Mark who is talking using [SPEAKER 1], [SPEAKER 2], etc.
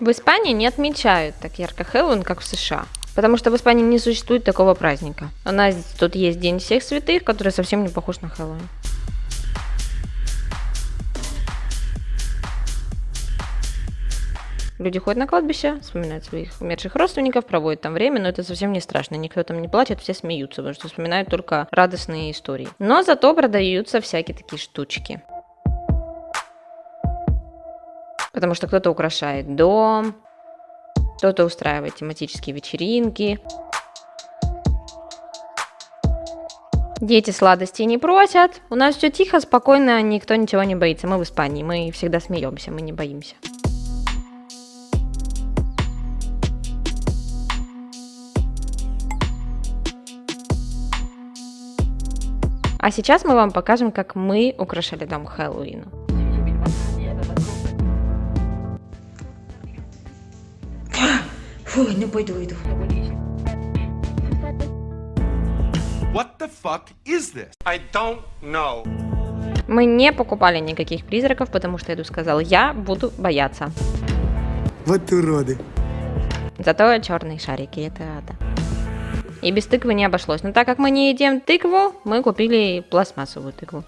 [SPEAKER 1] В Испании не отмечают так ярко Хэллоуин, как в США. Потому что в Испании не существует такого праздника. У нас тут есть День всех святых, который совсем не похож на Хэллоуин. Люди ходят на кладбище, вспоминают своих умерших родственников, проводят там время, но это совсем не страшно. Никто там не плачет, все смеются, потому что вспоминают только радостные истории. Но зато продаются всякие такие штучки. Потому что кто-то украшает дом, кто-то устраивает тематические вечеринки. Дети сладостей не просят. У нас все тихо, спокойно, никто ничего не боится. Мы в Испании, мы всегда смеемся, мы не боимся. А сейчас мы вам покажем, как мы украшали дом Хэллоуину.
[SPEAKER 2] Фу, не пойду, иду.
[SPEAKER 3] What the fuck is this?
[SPEAKER 4] I don't know.
[SPEAKER 1] Мы не покупали никаких призраков, потому что Эду сказал, я буду бояться.
[SPEAKER 2] Вот уроды.
[SPEAKER 1] Зато черные шарики, это да. И без тыквы не обошлось. Но так как мы не едим тыкву, мы купили пластмассовую тыкву.